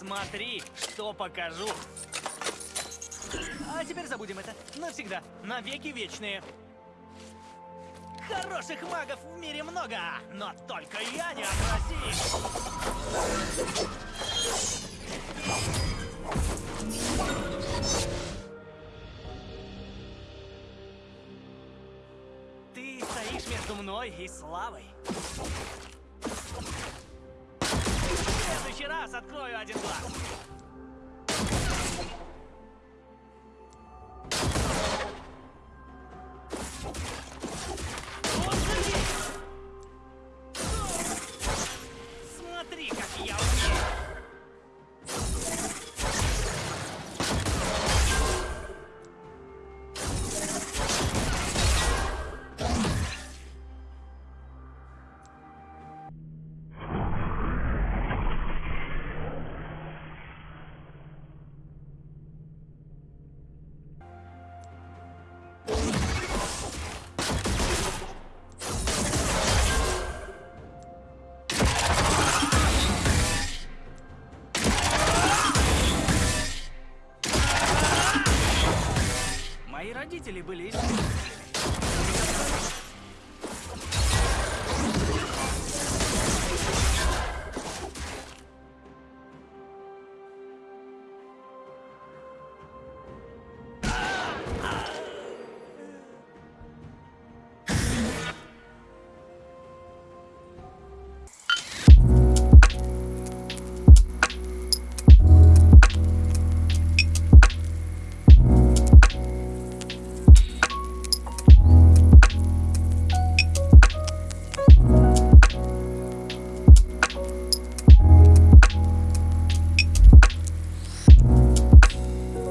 Смотри, что покажу. А теперь забудем это. Навсегда. Навеки вечные. Хороших магов в мире много, но только я не отпроси. Ты стоишь между мной и славой. Раз открою один глаз. Родители были из...